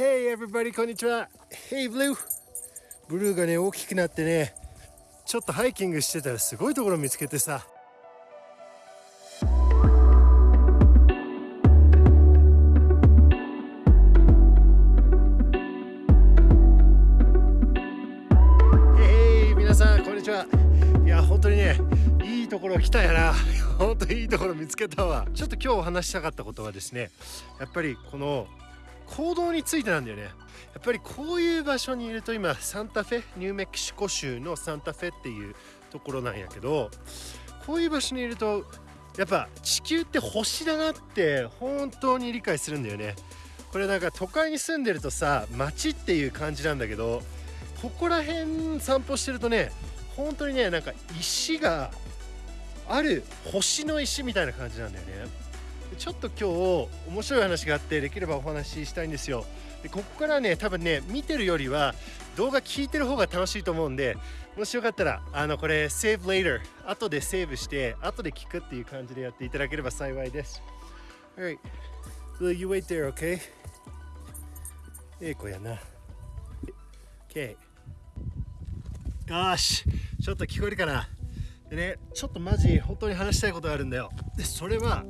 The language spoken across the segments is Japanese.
Hey everybody こんにちは。Hey Blue. ブルーがね大きくなってね。ちょっとハイキングしてたらすごいところ見つけてさ。皆さんこんにちは。いや本当にねいいところ来たやな。本当にいいところ見つけたわ。ちょっと今日お話したかったことはですねやっぱりこの行動についてなんだよね。やっぱりこういう場所にいると今サンタフェニューメキシコ州のサンタフェっていうところなんやけどこういう場所にいるとやっぱ地球って星だなって本当に理解するんだよね。これなんか都会に住んでるとさ街っていう感じなんだけどここら辺散歩してるとね本当にねなんか石がある星の石みたいな感じなんだよね。ちょっと今日面白い話があってできればお話ししたいんですよ。でここからね多分ね見てるよりは動画聞いてる方が楽しいと思うんでもしよかったらあのこれ Save Later 後でセーブして後で聞くっていう感じでやっていただければ幸いです。Alright. Will you wait there okay? ええ子やな。OK よしちょっと聞こえるかな？でねちょっとマジ本当に話したいことがあるんだよ。でそれは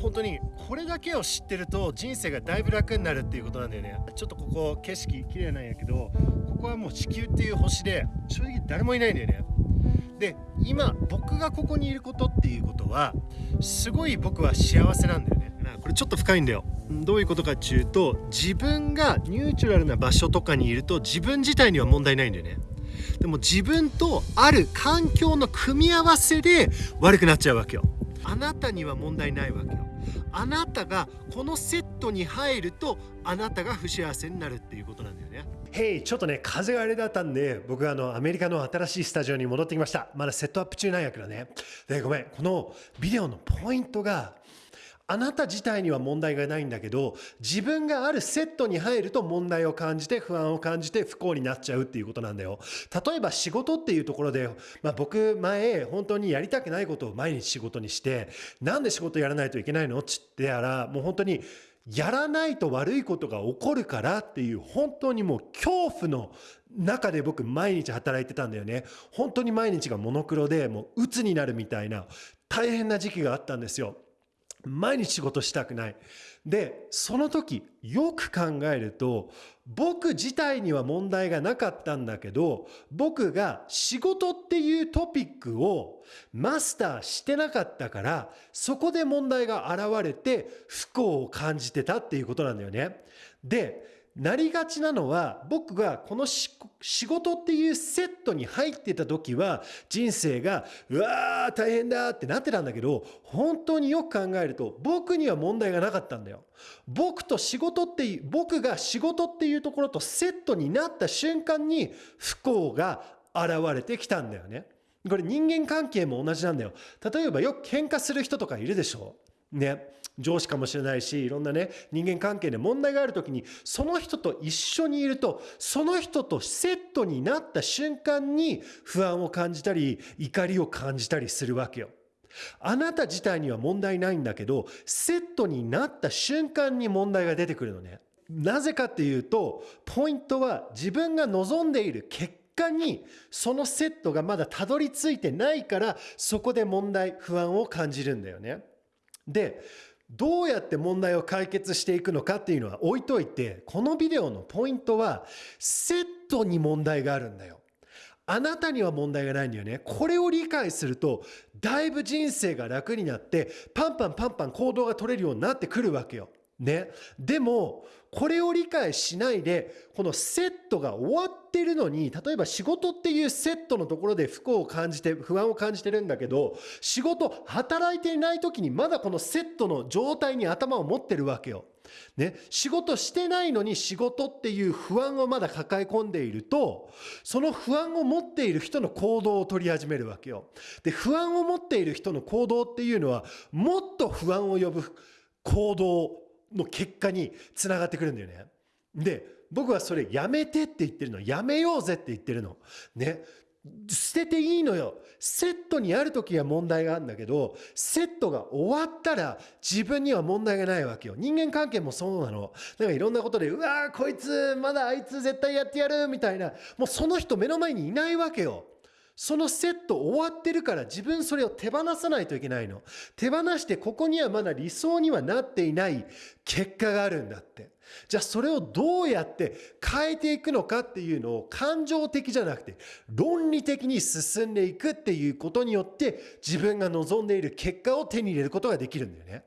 本当にこれだけを知ってると人生がだいぶ楽になるっていうことなんだよね。ちょっとここ景色綺麗なんやけどここはもう地球っていう星で正直誰もいないんだよね。で今僕がここにいることっていうことはすごい僕は幸せなんだよね。これちょっと深いんだよ。どういうことかっていうと自分がニュートラルな場所とかにいると自分自体には問題ないんだよね。でも自分とある環境の組み合わせで悪くなっちゃうわけよ。あなたには問題ないわけよあなたがこのセットに入るとあなたが不幸せになるっていうことなんだよね。へい、ちょっとね、風があれだったんで、僕はあの、アメリカの新しいスタジオに戻ってきました。まだセットアップ中なんやけどね。で、ごめん、このビデオのポイントが、あなた自体には問題がないんだけど自分があるセットに入ると問題を感じて不安を感じて不幸になっちゃうっていうことなんだよ。例えば仕事っていうところで、まあ、僕前本当にやりたくないことを毎日仕事にしてなんで仕事やらないといけないのっつってやらもう本当にやらないと悪いことが起こるからっていう本当にもう恐怖の中で僕毎日働いてたんだよね。本当に毎日がモノクロでもう鬱になるみたいな大変な時期があったんですよ。毎日仕事したくない。で、その時よく考えると僕自体には問題がなかったんだけど僕が仕事っていうトピックをマスターしてなかったからそこで問題が現れて不幸を感じてたっていうことなんだよね。で、なりがちなのは僕がこの仕事っていうセットに入ってた時は人生がうわー大変だってなってたんだけど本当によく考えると僕には問題がなかったんだよ。僕と仕事っていう僕が仕事っていうところとセットになった瞬間に不幸が現れてきたんだよね。これ人間関係も同じなんだよ。例えばよく喧嘩する人とかいるでしょね。上司かもしれないしいろんなね人間関係で問題がある時にその人と一緒にいるとその人とセットになった瞬間に不安を感じたり怒りを感じたりするわけよ。あなた自体には問題ないんだけどセットになった瞬間に問題が出てくるのね。なぜかっていうとポイントは自分が望んでいる結果にそのセットがまだたどり着いてないからそこで問題不安を感じるんだよね。でどうやって問題を解決していくのかっていうのは置いといてこのビデオのポイントはセットに問題があるんだよ。あなたには問題がないんだよね。これを理解するとだいぶ人生が楽になってパンパンパンパン行動が取れるようになってくるわけよ。ね。でもこれを理解しないでこのセットが終わってるのに例えば仕事っていうセットのところで不幸を感じて不安を感じてるんだけど仕事働いていない時にまだこのセットの状態に頭を持ってるわけよ。ね、仕事してないのに仕事っていう不安をまだ抱え込んでいるとその不安を持っている人の行動を取り始めるわけよ。で不安を持っている人の行動っていうのはもっと不安を呼ぶ行動の結果につながってくるんだよね。で僕はそれやめてって言ってるのやめようぜって言ってるの。ね。捨てていいのよセットにある時は問題があるんだけどセットが終わったら自分には問題がないわけよ人間関係もそうなのだかいろんなことでうわーこいつまだあいつ絶対やってやるみたいなもうその人目の前にいないわけよそのセット終わってるから自分それを手放さないといけないの。手放してここにはまだ理想にはなっていない結果があるんだって。じゃあそれをどうやって変えていくのかっていうのを感情的じゃなくて論理的に進んでいくっていうことによって自分が望んでいる結果を手に入れることができるんだよね。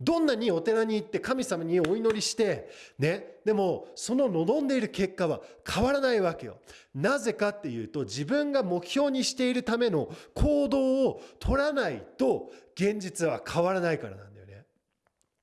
どんなにお寺に行って神様にお祈りして、ね、でもその望んでいる結果は変わらないわけよ。なぜかっていうと自分が目標にしているための行動を取らないと現実は変わらないからなんだよね。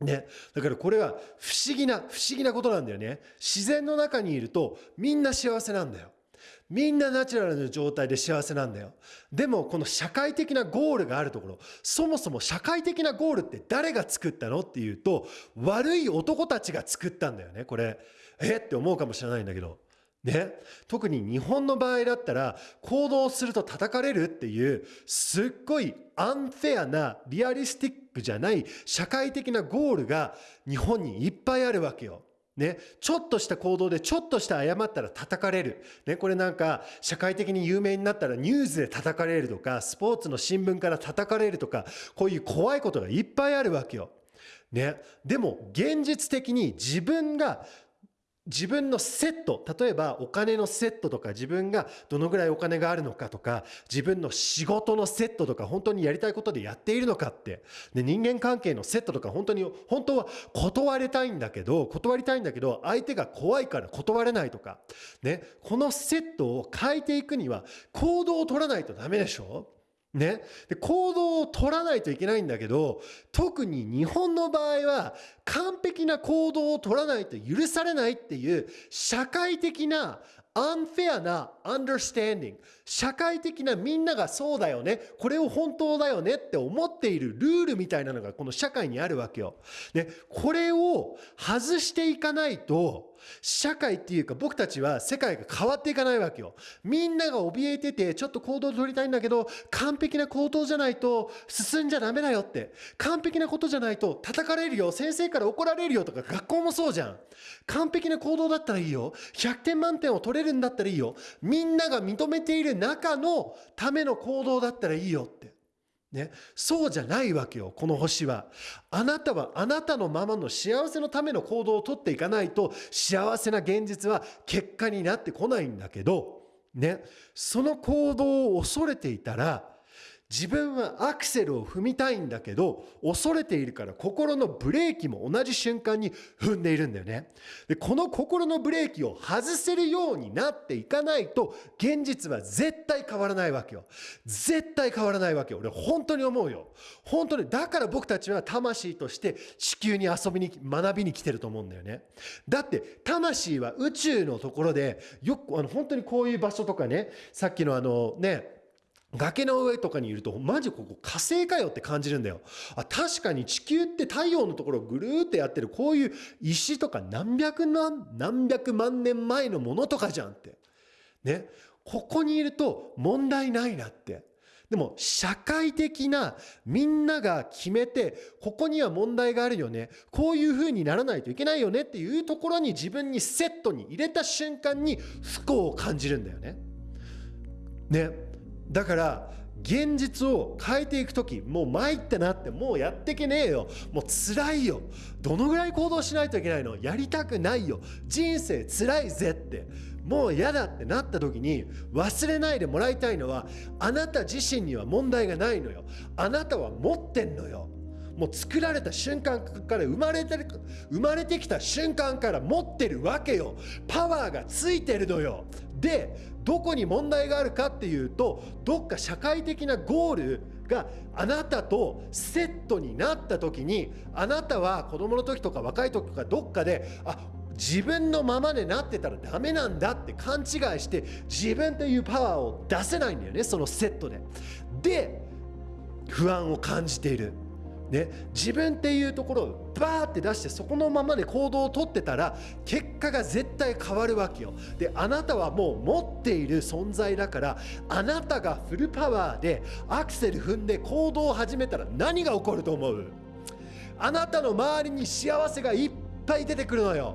ね、だからこれは不思議な不思議なことなんだよね。自然の中にいるとみんな幸せなんだよ。みんなナチュラルな状態で幸せなんだよ。でもこの社会的なゴールがあるところ、そもそも社会的なゴールって誰が作ったのっていうと、悪い男たちが作ったんだよね、これ。え？って思うかもしれないんだけど。ね、特に日本の場合だったら行動すると叩かれるっていうすっごいアンフェアなリアリスティックじゃない社会的なゴールが日本にいっぱいあるわけよ。ね、ちょっとした行動でちょっとした誤ったら叩かれる。ね、これなんか社会的に有名になったらニュースで叩かれるとか、スポーツの新聞から叩かれるとか、こういう怖いことがいっぱいあるわけよ。ね、でも現実的に自分が自分のセット例えばお金のセットとか自分がどのぐらいお金があるのかとか自分の仕事のセットとか本当にやりたいことでやっているのかって。で人間関係のセットとか本当に本当は断りたいんだけど断りたいんだけど相手が怖いから断れないとか。ねこのセットを変えていくには行動を取らないとダメでしょ？ね、で行動を取らないといけないんだけど特に日本の場合は完璧な行動を取らないと許されないっていう社会的なアンフェアな understanding 社会的なみんながそうだよねこれを本当だよねって思っているルールみたいなのがこの社会にあるわけよ。でこれを外していかないと社会っていうか僕たちは世界が変わっていかないわけよ。みんなが怯えててちょっと行動を取りたいんだけど完璧な行動じゃないと進んじゃダメだよって完璧なことじゃないと叩かれるよ先生から怒られるよとか学校もそうじゃん。完璧な行動だったらいいよ100点満点を取れるるんだったらいいよ。みんなが認めている中のための行動だったらいいよって。ね、そうじゃないわけよこの星は。あなたはあなたのままの幸せのための行動をとっていかないと幸せな現実は結果になってこないんだけど。ね。その行動を恐れていたら自分はアクセルを踏みたいんだけど恐れているから心のブレーキも同じ瞬間に踏んでいるんだよね。でこの心のブレーキを外せるようになっていかないと現実は絶対変わらないわけよ。絶対変わらないわけよ。俺本当に思うよ。本当にだから僕たちは魂として地球に遊びに学びに来てると思うんだよね。だって魂は宇宙のところでよくあの本当にこういう場所とかねさっきのあのね崖の上とかにいるとマジここ火星かよって感じるんだよ。あ確かに地球って太陽のところをぐるーってやってるこういう石とか何百万何百万年前のものとかじゃんって。ね。ここにいると問題ないなって。でも社会的なみんなが決めてここには問題があるよね。こういうふうにならないといけないよねっていうところに自分にセットに入れた瞬間に不幸を感じるんだよね。ね。だから現実を変えていく時もう参ってなってもうやってけねえよ。もう辛いよ。どのぐらい行動しないといけないの？やりたくないよ。人生辛いぜって。もう嫌だってなった時に忘れないでもらいたいのはあなた自身には問題がないのよ。あなたは持ってんのよ。もう作られた瞬間から生まれてる生まれてきた瞬間から持ってるわけよ。パワーがついてるのよ。でどこに問題があるかっていうとどっか社会的なゴールがあなたとセットになった時にあなたは子供の時とか若い時とかどっかであ自分のままでなってたらダメなんだって勘違いして自分というパワーを出せないんだよねそのセットで。で不安を感じている。ね、自分っていうところをバーって出してそこのままで行動をとってたら結果が絶対変わるわけよ。であなたはもう持っている存在だからあなたがフルパワーでアクセル踏んで行動を始めたら何が起こると思う？あなたの周りに幸せがいっぱい出てくるのよ。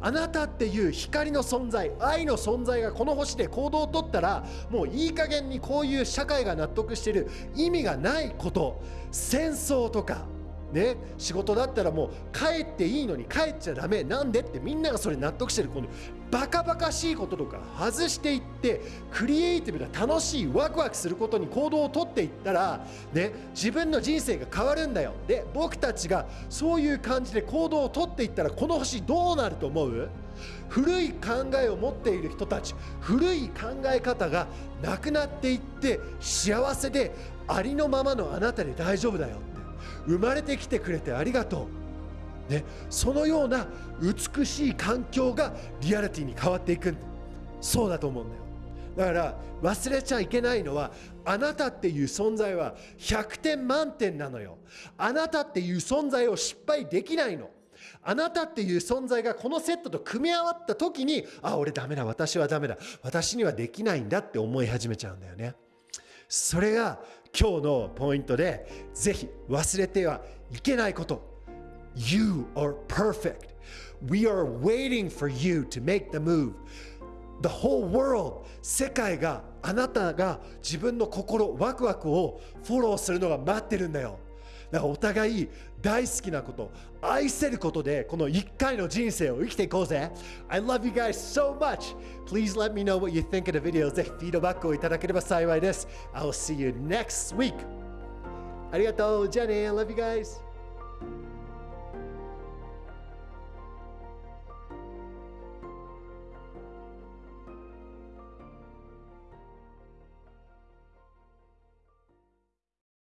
あなたっていう光の存在愛の存在がこの星で行動をとったらもういい加減にこういう社会が納得してる意味がないこと戦争とかね、仕事だったらもう帰っていいのに帰っちゃダメなんでってみんながそれ納得してるこのバカバカしいこととか外していってクリエイティブな楽しいワクワクすることに行動をとっていったら、ね、自分の人生が変わるんだよ。で僕たちがそういう感じで行動をとっていったらこの星どうなると思う？古い考えを持っている人たち古い考え方がなくなっていって幸せでありのままのあなたで大丈夫だよって。生まれてきてくれてありがとう、ね、そのような美しい環境がリアリティに変わっていく。そうだと思うんだよ。だから忘れちゃいけないのはあなたっていう存在は100点満点なのよ。あなたっていう存在を失敗できないの。あなたっていう存在がこのセットと組み合わった時にあ俺ダメだ。私はダメだ。私にはできないんだって思い始めちゃうんだよね。それが今日のポイントでぜひ忘れてはいけないこと。You are perfect We are waiting for you to make the move The whole world 世界があなたが自分の心ワクワクをフォローするのが待ってるんだよだからお互い大好きなこと、愛せることでこの一回の人生を生きていこうぜ。I love you guys so much. Please let me know what you think of the video. ぜひフィードバックをいただければ幸いです。I'll see you next week. ありがとう。じゃあね。I love you guys.